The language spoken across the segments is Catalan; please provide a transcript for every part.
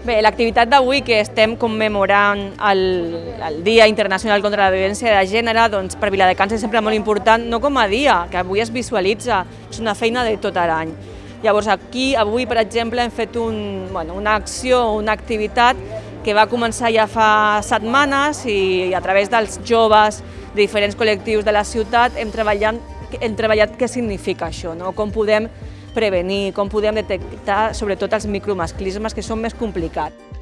Bé, l'activitat d'avui que estem commemorant el, el Dia Internacional contra la Violència de Gènere, doncs per Viladecans és sempre molt important, no com a dia, que avui es visualitza, és una feina de tot l'any. Llavors aquí, avui, per exemple, hem fet un, bueno, una acció, una activitat que va començar ja fa setmanes i a través dels joves de diferents col·lectius de la ciutat hem treballat, hem treballat què significa això, no? com podem prevenir, com podem detectar sobretot els micromasclismes que són més complicats.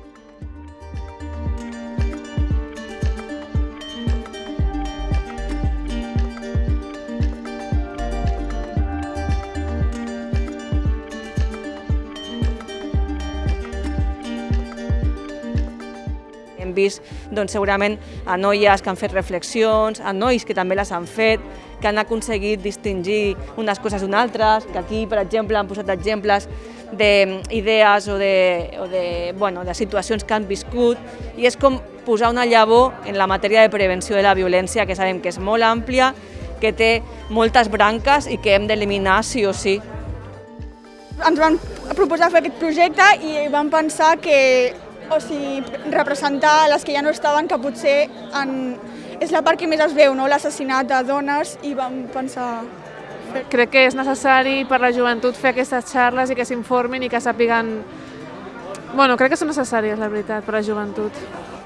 Hem vist doncs, segurament a noies que han fet reflexions, a nois que també les han fet, que han aconseguit distingir unes coses d'unes altres, que aquí, per exemple, han posat exemples d'idees o, de, o de, bueno, de situacions que han viscut, i és com posar una llavor en la matèria de prevenció de la violència, que sabem que és molt àmplia, que té moltes branques i que hem d'eliminar sí o sí. Ens van proposar fer aquest projecte i vam pensar que o sigui, representar les que ja no estaven, que potser en, és la part que més es veu, no? l'assassinat de dones, i vam pensar... Crec que és necessari per la joventut fer aquestes xarles i que s'informin i que sàpiguen... Bueno, crec que són necessàries, la veritat, per la joventut.